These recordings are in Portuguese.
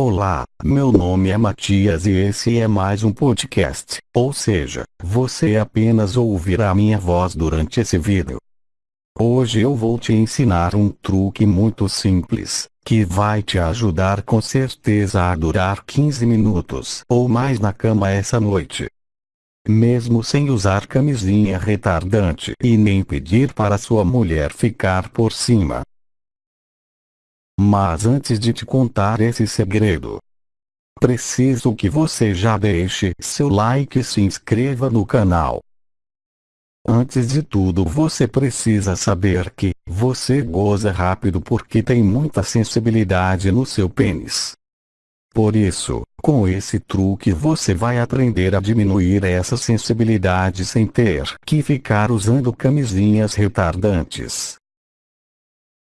Olá, meu nome é Matias e esse é mais um podcast, ou seja, você apenas ouvirá minha voz durante esse vídeo. Hoje eu vou te ensinar um truque muito simples, que vai te ajudar com certeza a durar 15 minutos ou mais na cama essa noite. Mesmo sem usar camisinha retardante e nem pedir para sua mulher ficar por cima. Mas antes de te contar esse segredo, preciso que você já deixe seu like e se inscreva no canal. Antes de tudo você precisa saber que, você goza rápido porque tem muita sensibilidade no seu pênis. Por isso, com esse truque você vai aprender a diminuir essa sensibilidade sem ter que ficar usando camisinhas retardantes.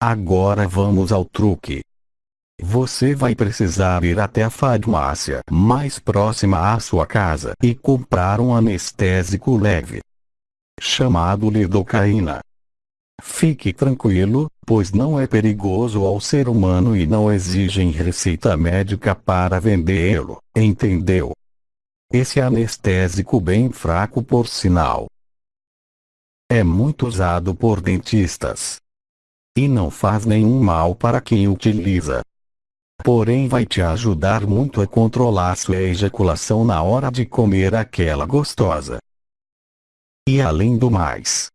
Agora vamos ao truque. Você vai precisar ir até a farmácia mais próxima à sua casa e comprar um anestésico leve chamado lidocaína. Fique tranquilo, pois não é perigoso ao ser humano e não exigem receita médica para vendê-lo, entendeu? Esse anestésico bem fraco por sinal. É muito usado por dentistas. E não faz nenhum mal para quem utiliza. Porém vai te ajudar muito a controlar sua ejaculação na hora de comer aquela gostosa. E além do mais,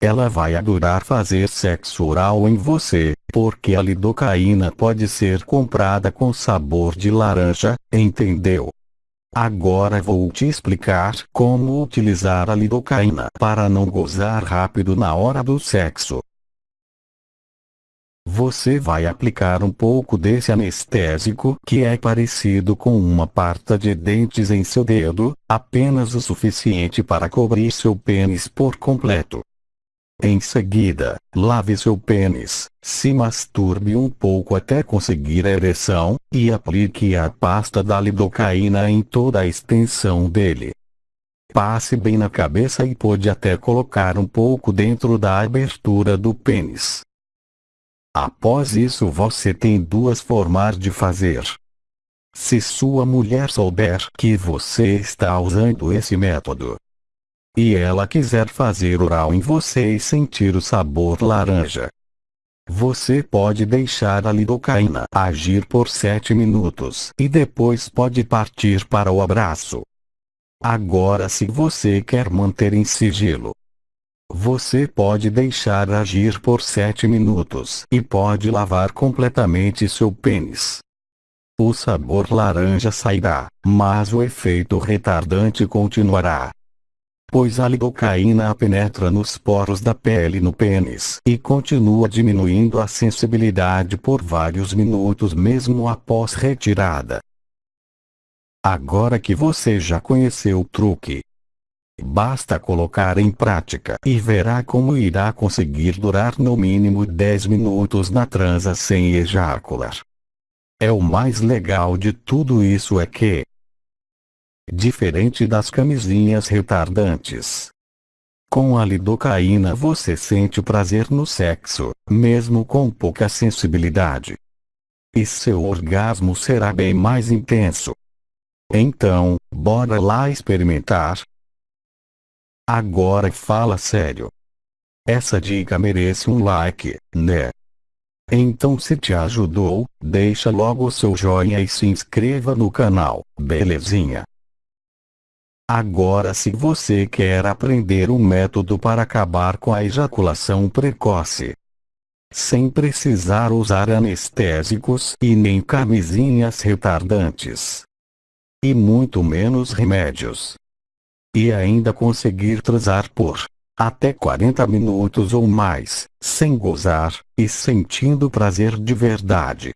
ela vai adorar fazer sexo oral em você, porque a lidocaína pode ser comprada com sabor de laranja, entendeu? Agora vou te explicar como utilizar a lidocaína para não gozar rápido na hora do sexo. Você vai aplicar um pouco desse anestésico que é parecido com uma parta de dentes em seu dedo, apenas o suficiente para cobrir seu pênis por completo. Em seguida, lave seu pênis, se masturbe um pouco até conseguir a ereção, e aplique a pasta da lidocaína em toda a extensão dele. Passe bem na cabeça e pode até colocar um pouco dentro da abertura do pênis. Após isso você tem duas formas de fazer. Se sua mulher souber que você está usando esse método, e ela quiser fazer oral em você e sentir o sabor laranja, você pode deixar a lidocaína agir por 7 minutos e depois pode partir para o abraço. Agora se você quer manter em sigilo, você pode deixar agir por 7 minutos e pode lavar completamente seu pênis. O sabor laranja sairá, mas o efeito retardante continuará. Pois a lidocaína penetra nos poros da pele no pênis e continua diminuindo a sensibilidade por vários minutos mesmo após retirada. Agora que você já conheceu o truque, Basta colocar em prática e verá como irá conseguir durar no mínimo 10 minutos na transa sem ejacular. É o mais legal de tudo isso é que, diferente das camisinhas retardantes, com a lidocaína você sente prazer no sexo, mesmo com pouca sensibilidade. E seu orgasmo será bem mais intenso. Então, bora lá experimentar. Agora fala sério. Essa dica merece um like, né? Então se te ajudou, deixa logo seu joinha e se inscreva no canal, belezinha? Agora se você quer aprender um método para acabar com a ejaculação precoce, sem precisar usar anestésicos e nem camisinhas retardantes, e muito menos remédios, e ainda conseguir transar por até 40 minutos ou mais, sem gozar, e sentindo prazer de verdade.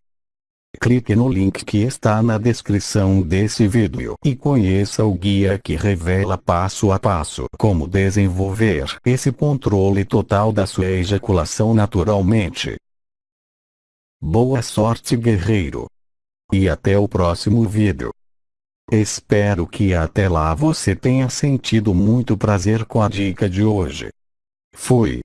Clique no link que está na descrição desse vídeo e conheça o guia que revela passo a passo como desenvolver esse controle total da sua ejaculação naturalmente. Boa sorte guerreiro! E até o próximo vídeo. Espero que até lá você tenha sentido muito prazer com a dica de hoje. Fui.